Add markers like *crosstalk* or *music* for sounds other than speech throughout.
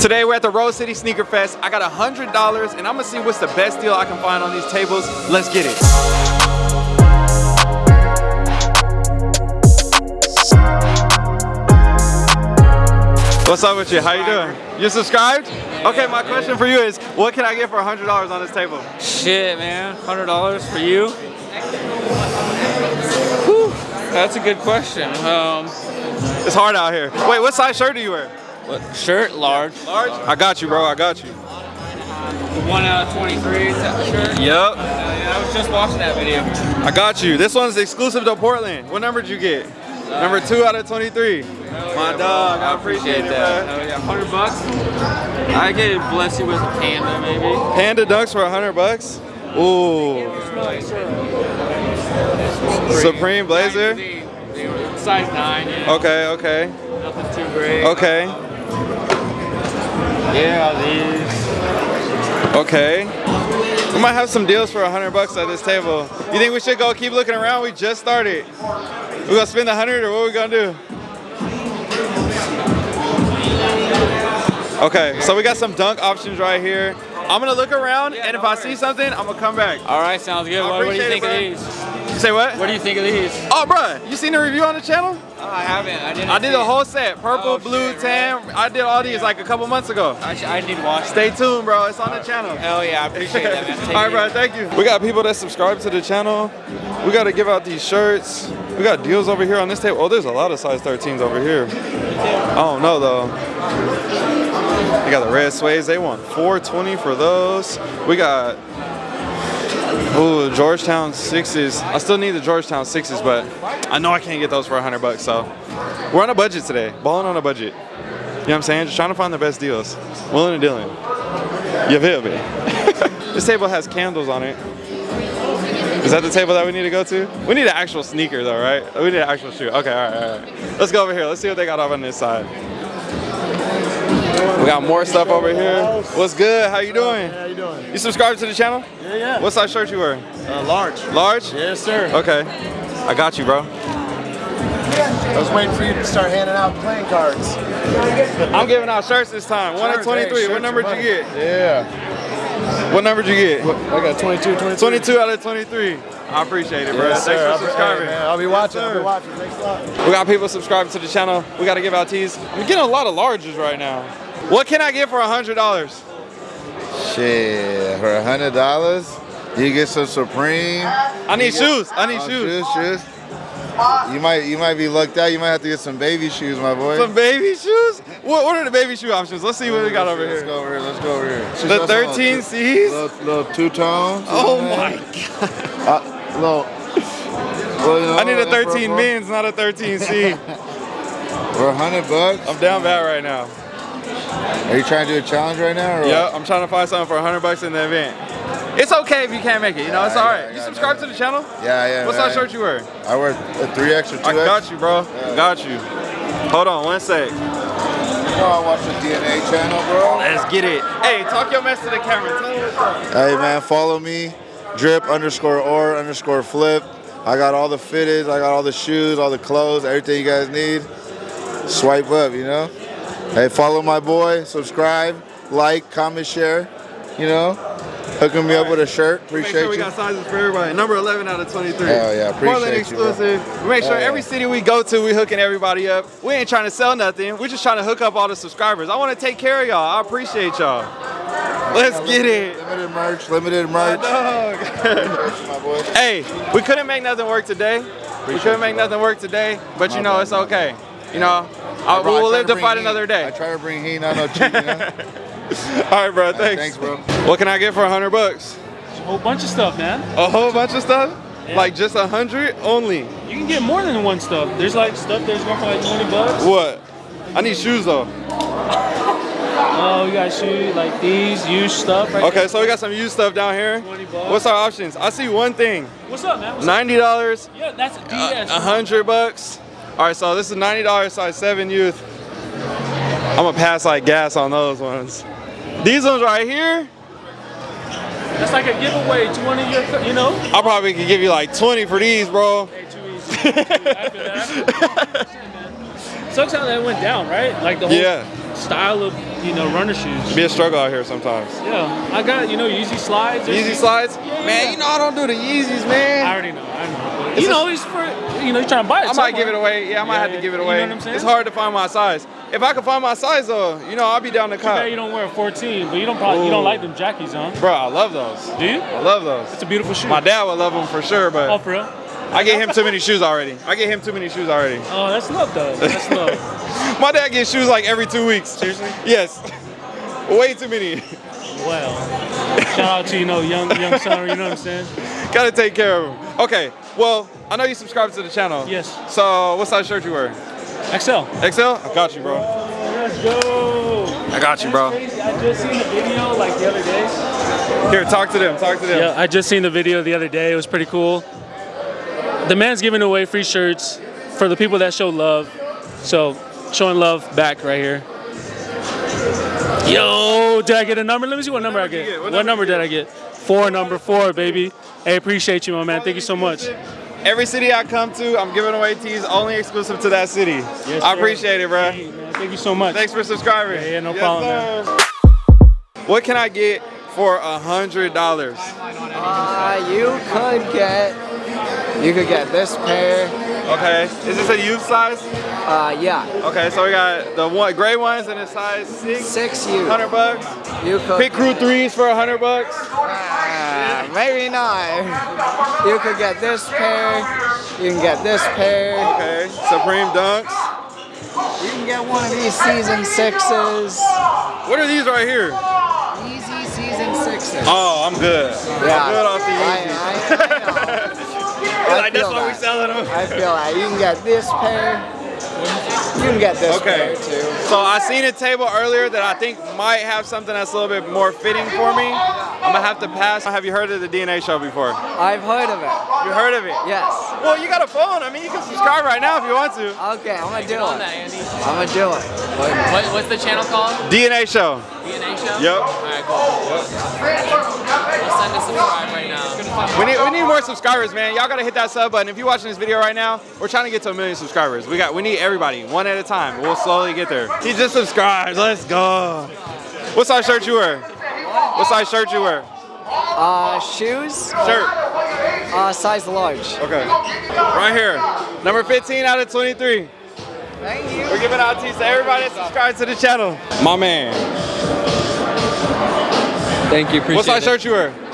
Today we're at the Rose City Sneaker Fest. I got a hundred dollars and I'm gonna see what's the best deal I can find on these tables. Let's get it. What's up with you? How you doing? You subscribed? Okay, my question for you is, what can I get for a hundred dollars on this table? Shit, man. Hundred dollars for you? Whew, that's a good question. Um, It's hard out here. Wait, what size shirt do you wear? What, shirt, large. Large? I got you, bro. I got you. One out of twenty-three. Is that shirt? Yep. Uh, yeah, I was just watching that video. I got you. This one's exclusive to Portland. What number did you get? Number two out of 23. My dog, I appreciate it, that. bro. Yeah, hundred bucks. I could bless you with a panda, maybe. Panda Dunks for 100 bucks. Ooh. Supreme Blazer? They, they were size nine. Yeah. Okay, okay, Nothing too great. okay, Yeah, these. okay. We might have some deals for 100 bucks at this table. You think we should go keep looking around? We just started. We gonna spend the 100 or what we gonna do? Okay, so we got some dunk options right here. I'm gonna look around, and if I see something, I'm gonna come back. All right, sounds good. What, what do you think it, of these? You say what? What do you think of these? Oh, bruh, you seen the review on the channel? Oh, I haven't. I didn't. I did see the it. whole set, purple, Oh, blue, shit, tan. I did all these like a couple months ago. I, I need to watch. Stay tuned, bro. It's on the channel. Hell yeah, I appreciate that, man. *laughs* All right, bro. Thank you. We got people that subscribe to the channel. We got to give out these shirts. We got deals over here on this table. Oh, there's a lot of size 13s over here. I don't know though. They got the red suedes. They want 420 for those. We got ooh Georgetown sixes. I still need the Georgetown sixes, but I know I can't get those for 100 bucks. So we're on a budget today. Balling on a budget. You know what I'm saying? Just trying to find the best deals. Willing and dealing. You feel me? *laughs* this table has candles on it. Is that the table that we need to go to? We need an actual sneaker though, right? We need an actual shoe. Okay, all right, all right. Let's go over here. Let's see what they got over on this side. We got more stuff over here. What's good? How you doing? How you doing? You subscribe to the channel? Yeah, yeah. What size shirt you wearing? Uh, large. Large? Yes, sir. Okay. I got you, bro. I was waiting for you to start handing out playing cards. I'm giving out shirts this time. One at Shirts, hey, 23. What number are did you get? Yeah. What number did you get? I got 22, 22. 22 out of 23. I appreciate it, bro. Yes, Thanks sir. for subscribing. hey, man, I'll be watching. I'll be watching. Thanks a lot. We got people subscribing to the channel. We got to give out tees. I'm getting a lot of larges right now. What can I get for $100? Shit, for a hundred dollars, you get some Supreme. I need shoes. I need Oh, shoes. shoes, shoes. You might, you might be lucked out. You might have to get some baby shoes, my boy. Some baby shoes? What, what are the baby shoe options? Let's see what we got over Let's here. go over here. Let's go over here. The 13 C's? Little, little two tones. Oh my god. Uh, little. well, you know, I need a 13 for- men's, not a 13C. For *laughs* hundred bucks. I'm down bad right now. Are you trying to do a challenge right now? Yep, I'm trying to find something for 100 bucks in the event. It's okay if you can't make it, you know, it's Yeah, all yeah. You yeah, subscribe to the channel? Yeah, yeah. What size shirt you wear? I wear a three X or two I X. got you, bro. Got you. Hold on one sec. You know I watch the DNA channel, bro. Let's get it. Hey, talk your mess to the camera. Tell them what's up. Hey man, follow me, drip underscore or underscore flip. I got all the fitteds, I got all the shoes, all the clothes, everything you guys need. Swipe up, you know. Hey, follow my boy, subscribe, like, comment, share. You know, hooking me up with a shirt. Appreciate Make Appreciate sure we you. got sizes for everybody. Number 11 out of 23. Hell yeah, appreciate Portland you, exclusive. We make sure yeah. every city we go to, we hooking everybody up. We ain't trying to sell nothing. We're just trying to hook up all the subscribers. I want to take care of y'all. I appreciate y'all. Let's get it. Limited merch, limited merch. *laughs* Dog. my boy. hey, we couldn't make nothing work today. we couldn't make nothing work today, but you know bad, it's okay. You know, I, I we'll live to bring fight heat. another day. I try to bring heat, not no cheat, you know. *laughs* *laughs* All right, bro. Thanks. Thanks, bro. What can I get for a hundred bucks? A whole bunch of stuff, man. A whole bunch of stuff? Like just a hundred only? You can get more than one stuff. There's like stuff that's going for like 20 bucks. What? I need shoes though. *laughs* Oh, we got shoes like these, used stuff. Right Okay, so we got some used stuff down here. 20 bucks. What's our options? I see one thing. What's up, man? What's? Ninety dollars, Yeah, that's a uh, DS. a hundred bucks. All right, so this is ninety dollars, size seven youth. I'm gonna pass like gas on those ones. These ones right here, That's like a giveaway to one of your, co- you know. I probably could give you like 20 for these, bro. Hey, too easy. After that. sucks how that went down, right? Like the whole Yeah. style of you know runner shoes. Be a struggle out here sometimes. Yeah, I got you know Yeezy slides. Yeezy slides? Man, you know I don't do the Yeezys, man. I already know. I know. It's you know, he's for you know, you're trying to buy it. I might somewhere. give it away. Yeah, I might Yeah, have to give it away. you know what I'm saying? It's hard to find my size. If I could find my size though, you know, I'll be down Too cop. you don't wear a 14, but you don't probably you don't like them jackies, huh? Bro, I love those. Do you? I love those. It's a beautiful shoe. My dad would love them for sure, but Oh, for real? I get him too many shoes already. I get him too many shoes already. Oh, that's love though. That's love. *laughs* My dad gets shoes like every two weeks. Seriously? Yes. Way too many. Well, shout out to you know young young son. You know what I'm saying? *laughs* Gotta take care of him. Okay, well, I know you subscribe to the channel. Yes. So, what size shirt you wear? XL. XL? I got you, bro. Let's go. I got you, bro. Crazy. I just seen the video like the other day. Here, talk to them. Talk to them. Yeah, I just seen the video the other day. It was pretty cool. The man's giving away free shirts for the people that show love. So, showing love back right here. Yo, did I get a number? Let me see what number I get. get? What, What number number did I get? Four, number four, baby. Hey, appreciate you, my man. Thank you so much. Every city I come to, I'm giving away tees only exclusive to that city. Yes, I sir. appreciate it, bro. Hey, man, thank you so much. Thanks for subscribing. Yeah, yeah, no Yes, problem, sir. What can I get for a hundred dollars? Uh, you could get, you could get this pair. Okay. Is this a youth size? Uh, yeah, Okay, so we got the one gray ones in a size six. six you. Hundred bucks. You could. Pit crew threes for a hundred bucks. Uh, maybe not. You could get this pair. You can get this pair. Okay. Supreme dunks. You can get one of these season sixes. What are these right here? Yeezy season sixes. Oh, I'm good. Yeah. I'm good off the I- Yeezys. I- I *laughs* like, that's why we that. selling them. I feel like you can get this pair. You can get this Okay. pair too. So I seen a table earlier that I think might have something that's a little bit more fitting for me. I'm gonna have to pass. Have you heard of the DNA show before? I've heard of it. You heard of it? Yes. Well, you got a phone. I mean, you can subscribe right now if you want to. Okay, I'm gonna do on it. that, Andy. I'm gonna do it. What, what's the channel called? DNA show. DNA show? Yep. Alright, cool. We'll We need we need more subscribers, man. Y'all gotta hit that sub button. If you're watching this video right now, we're trying to get to a million subscribers. We got we need everybody, one at a time. We'll slowly get there. He just subscribed. Let's go. What size shirt you wear? What size shirt you wear? Uh, shoes. Shirt. Uh, size large. Okay. Right here. Number 15 out of 23. Thank you. We're giving out tees to everybody that subscribes to the channel. My man. Thank you, appreciate What size it. shirt you wear?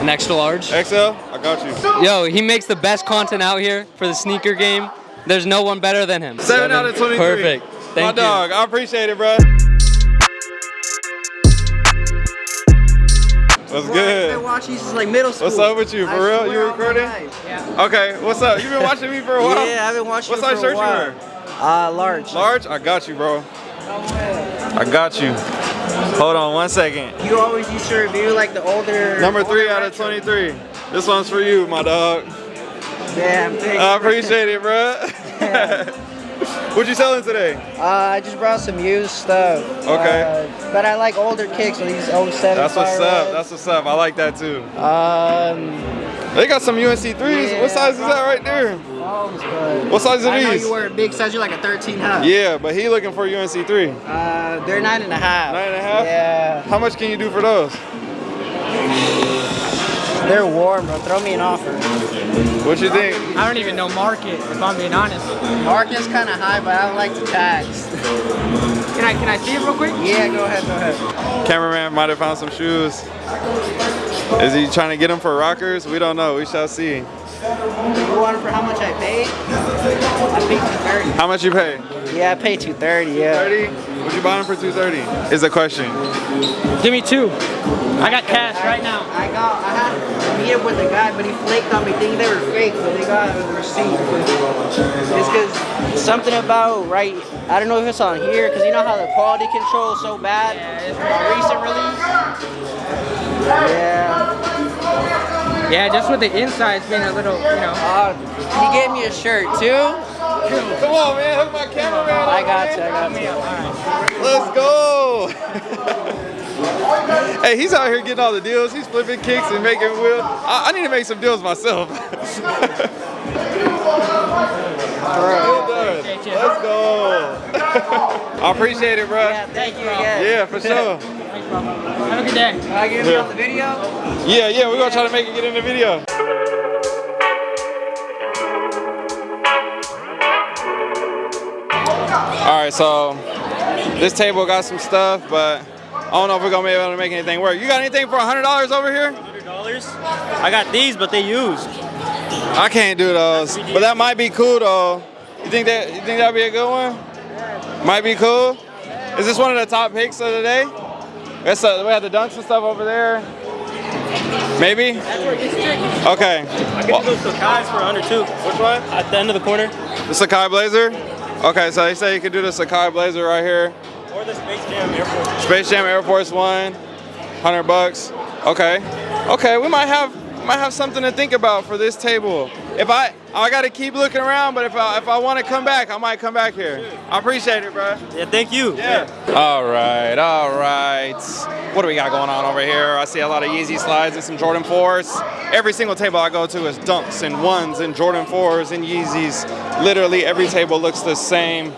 An extra large. XL? I got you. Yo, he makes the best content out here for the sneaker game. There's no one better than him. Seven out of 23. Perfect. My Thank you. dog. I appreciate it, bro. What's I've been good? watching you since like middle school. What's up with you? For I real? You on recording? Yeah. Okay, what's up? You've been watching me for a *laughs* while? Yeah, I've been watching What you size for a while. What size shirt you wear? Uh, large. Large? I got you, bro. I got you. Hold on one second. You always used to review like the older. Number three older out of 23. This one's for you, my dog. Damn, thanks. I appreciate it, bro. *laughs* what you selling today? Uh, I just brought some used stuff. Okay. Uh, but I like older kicks, so these 07 That's what's up. That's what's up. I like that too. Um, They got some UNC threes. Yeah, what size is that right there? Holmes, but What size are I know these? you wear a big size. You're like a 13, huh? Yeah, but he looking for UNC three. Uh, they're nine and a half. Nine and a half? Yeah. How much can you do for those? They're warm, bro. Throw me an offer. What you think? I don't even know market, if I'm being honest. Market's kind of high, but I don't like to tax. Can I can I see it real quick? yeah, go ahead, go ahead. Cameraman might have found some shoes. Is he trying to get them for rockers? We don't know. We shall see. You want it for how much I paid? I paid 230. How much you pay? Yeah, I paid 230, yeah. 30? Would you buy them for 230? Is the question. Give me two. I got cash right now. I got, I had to meet up with the guy, but he flaked on me thinking they were fake, so they got a receipt. It's because something about, right, I don't know if it's on here, because you know how the quality control is so bad? yeah, on recent release? Yeah. Yeah, just with the insides being a little, you know. Uh, he gave me a shirt, too. Come on, man. Hook my camera cameraman. I got you. I got you. Let's go. *laughs* hey, he's out here getting all the deals. He's flipping kicks and making wheels. I, I need to make some deals myself. *laughs* well done. appreciate you. Let's go. *laughs* I appreciate it, bro. Yeah, thank you again. Yeah, for sure. Have a good day. Can I get Yeah. you on the video? Yeah, yeah, we're gonna try to make it get in the video. All right, so this table got some stuff, but I don't know if we're gonna be able to make anything work. You got anything for hundred dollars over here? $100? I got these, but they used. I can't do those, but that might be cool though. You think that you think that'd be a good one? Might be cool. Is this one of the top picks of the day? That's uh we have the dunks and stuff over there. Maybe. That's where it gets tricky. Okay. I get those Sacai's for under two. Which one? At the end of the corner. The Sacai Blazer? Okay, so they say you can do the Sakai Blazer right here. Or the Space Jam Air Force. Space Jam Air Force One, 100 bucks. Okay. Okay, we might have might have something to think about for this table. If I I gotta keep looking around, but if I if I want to come back, I might come back here. I appreciate it, bro. Yeah, thank you. Yeah. All right, all right. What do we got going on over here? I see a lot of Yeezy slides and some Jordan 4s. Every single table I go to is dunks and ones and Jordan 4s and Yeezys. Literally every table looks the same.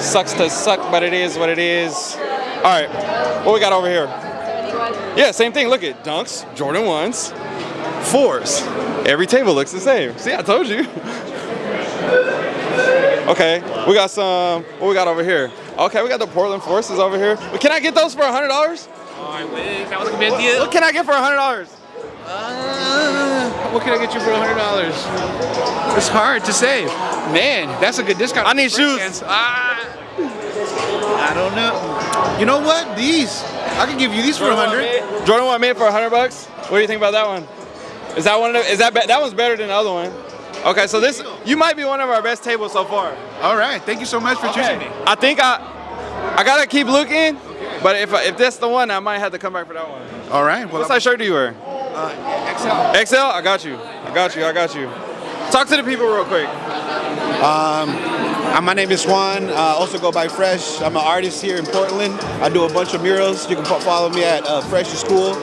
Sucks to suck, but it is what it is. All right, what we got over here? Yeah, same thing. Look at dunks, Jordan 1s, 4s. Every table looks the same. See, I told you. Okay, we got some, what we got over here? Okay, we got the Portland Forces over here. But Can I get those for $100? I wish that was a good deal. What can I get for $100? Uh, what can I get you for hundred dollars? It's hard to say. Man, that's a good discount. I need shoes. Ah. I don't know. You know what? These. I can give you these for a hundred. Jordan 1 made for 100 bucks? What do you think about that one? Is that one of the, is that, that one's better than the other one? Okay, so this, you might be one of our best tables so far. All right, thank you so much for choosing me. I think I, I gotta keep looking, but if, if that's the one, I might have to come back for that one. All right. Well, What size shirt do you wear? uh, XL. XL? I got you. I got you. I got you. Talk to the people real quick. Um, my name is Juan. Uh, also go by Fresh. I'm an artist here in Portland. I do a bunch of murals. You can follow me at uh, Fresh is Cool.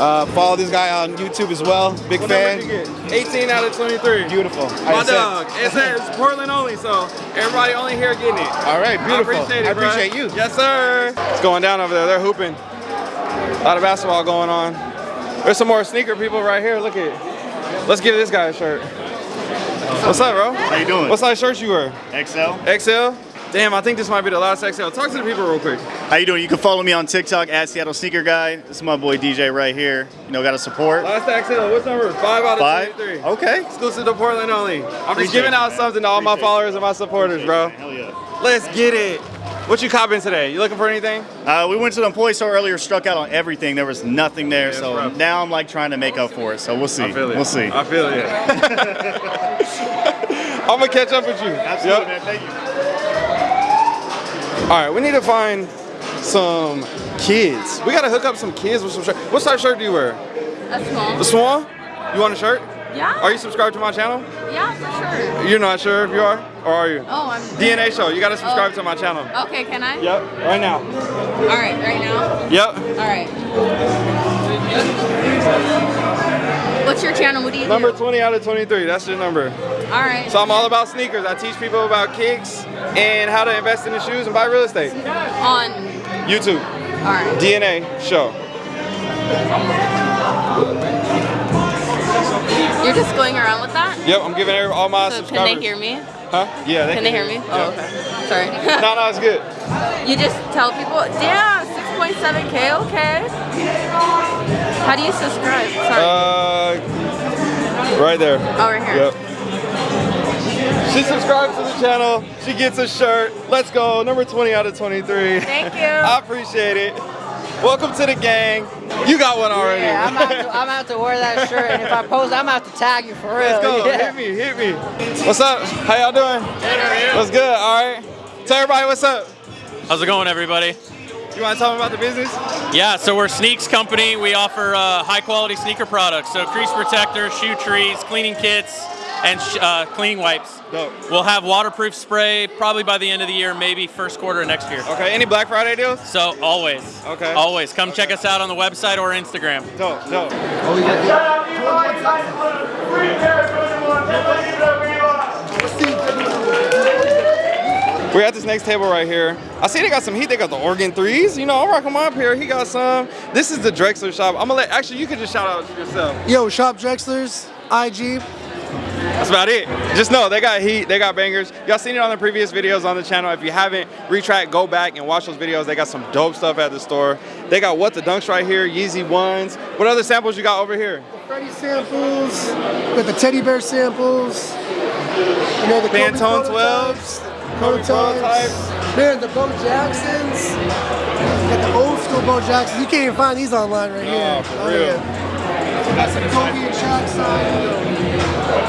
Uh, follow this guy on YouTube as well. Big What fan. did you get? 18 out of 23. Beautiful. My dog. It's, it's Portland only, so everybody only here getting it. All right, beautiful. I appreciate it, I bro. appreciate you. Yes, sir. It's going down over there. They're hooping. A lot of basketball going on. There's some more sneaker people right here. Look at. Let's give this guy a shirt. What's up, bro? How you doing? What size shirt you wear? XL. XL. Damn, I think this might be the last XL. Talk to the people real quick. How you doing? You can follow me on TikTok at Seattle Sneaker Guy. This is my boy DJ right here. You know, got to support. Last XL. What's number? Five out of Five? 23. Okay. Exclusive to Portland only. I'm just giving out man. something to all my followers and my supporters, bro. Hell yeah. Let's get it. What you copping today? You looking for anything? Uh, we went to the employee store earlier, struck out on everything. There was nothing there, it's so rough. now I'm like trying to make up for it. So we'll see. I feel it. We'll see. I feel it. I'm gonna catch up with you. Absolutely, Yep. man. Thank you. All right, we need to find some kids. We gotta hook up some kids with some shirt. What size shirt do you wear? A small. The small? You want a shirt? Yeah. Are you subscribed to my channel? Yeah, for sure. You're not sure if you are, or are you? Oh, I'm. DNA show. You gotta subscribe Oh. to my channel. Okay, can I? Yep. Right now. All right, right now. Yep. All right. What's your channel? What do you Number do? 20 out of 23. That's your number. All right. So I'm all about sneakers. I teach people about kicks and how to invest in the shoes and buy real estate. On. YouTube. All right. DNA show. You're just going around with that? Yep, I'm giving all my So can they hear me? Huh? Yeah, they Can they hear me? Oh, okay. Sorry. no, no, it's good. *laughs* You just tell people, damn, 6.7K, okay. How do you subscribe? Sorry. Uh, right there. Oh, right here. Yep. She subscribes to the channel. She gets a shirt. Let's go. Number 20 out of 23. Thank you. *laughs* I appreciate it. Welcome to the gang. You got one already. Yeah, I'm out, to, I'm out to wear that shirt, and if I post, I'm out to tag you for real. Let's go. Yeah. Hit me. Hit me. What's up? How y'all doing? What's good? All right. Tell everybody what's up. How's it going, everybody? You want to tell them about the business? Yeah, so we're Sneaks Company. We offer uh, high quality sneaker products. So crease protectors, shoe trees, cleaning kits, and sh- uh, cleaning wipes. Dope. We'll have waterproof spray probably by the end of the year, maybe first quarter of next year. Okay. Any Black Friday deals? So always. Okay. Always. Come check us out on the website or Instagram. Dope. Dope. We're at this next table right here. I see they got some heat. They got the Oregon threes. You know, I'll rock them up here. He got some. This is the Drexler shop. I'm gonna let. Actually, you can just shout out yourself. Yo, Shop Drexler's, IG. That's about it. Just know they got heat, they got bangers. Y'all seen it on the previous videos on the channel. If you haven't, retract, go back and watch those videos. They got some dope stuff at the store. They got what the dunks right here, Yeezy ones. What other samples you got over here? The Freddy samples, got the teddy bear samples, you know, the Pantone 12s, Kobe prototypes. Man, the Bo Jacksons, got the old school Bo Jacksons. You can't even find these online right here. Oh, real. yeah. Some Kobe and Shaq sign.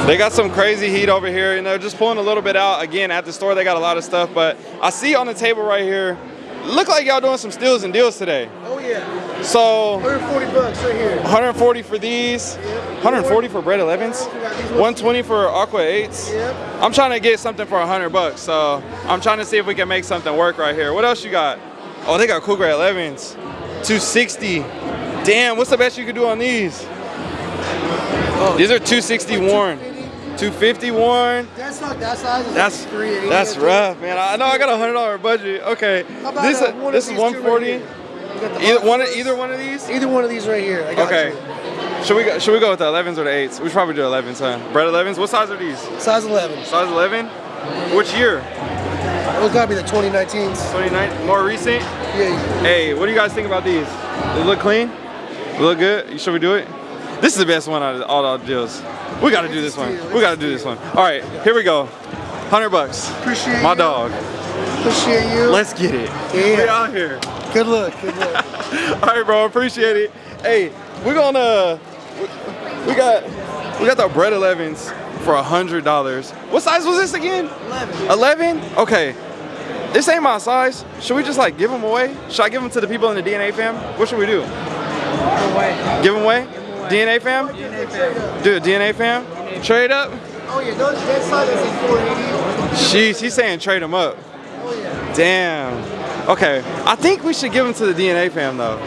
They got some crazy heat over here. You know, just pulling a little bit out. Again, at the store, they got a lot of stuff. But I see on the table right here, look like y'all doing some steals and deals today. Oh yeah. So 140 bucks right here. 140 for these, yep. 140 for bread 11s, 120 for aqua 8s. Yep. I'm trying to get something for 100 bucks, so I'm trying to see if we can make something work right here. What else you got? Oh, they got cool grey 11s, 260. Damn, what's the best you could do on these? Oh. These are 260 worn, 250 worn. That's not that size. That's like 380, that's rough, man. I know I got a hundred dollar budget. Okay, How about, this uh, one this is these two right 140. here? You got the Either one, either one of these. Either one of these right here. I got Okay. you. Should we go, should we go with the 11s or the 8s? We should probably do 11s, huh? Bread 11s. What size are these? Size 11. Size 11. Which year? It gotta be the 2019s. 29. More recent. Yeah. Hey, what do you guys think about these? They look clean. They look good. Should we do it? This is the best one out of all the deals. We got to do this one. We got to do this one. All right, here we go. 100 bucks. Appreciate My dog. Appreciate you. Let's get it. Yeah. We out here. Good luck. Good luck. *laughs* All right, bro. Appreciate it. Hey, we're gonna. We got. We got the bread 11s for a hundred dollars. What size was this again? 11. 11? Okay. This ain't my size. Should we just like give them away? Should I give them to the people in the DNA fam? What should we do? Give them away? DNA fam? DNA fam. Do a DNA fam? Trade up? Oh yeah, those that size is like 480. Jeez, he's saying trade them up. Oh yeah. Damn. Okay, I think we should give them to the DNA fam though.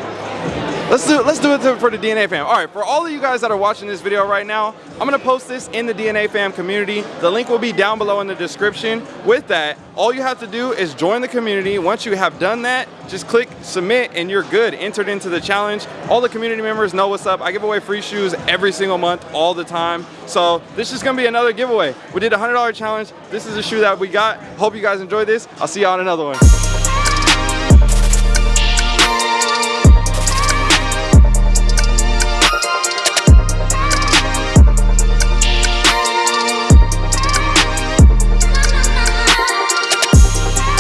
Let's do let's do it for the DNA fam. All right, for all of you guys that are watching this video right now, I'm gonna post this in the DNA fam community. The link will be down below in the description. With that, all you have to do is join the community. Once you have done that, just click submit and you're good. Entered into the challenge. All the community members know what's up. I give away free shoes every single month, all the time. So this is gonna be another giveaway. We did a hundred dollar challenge. This is a shoe that we got. Hope you guys enjoyed this. I'll see y'all on another one.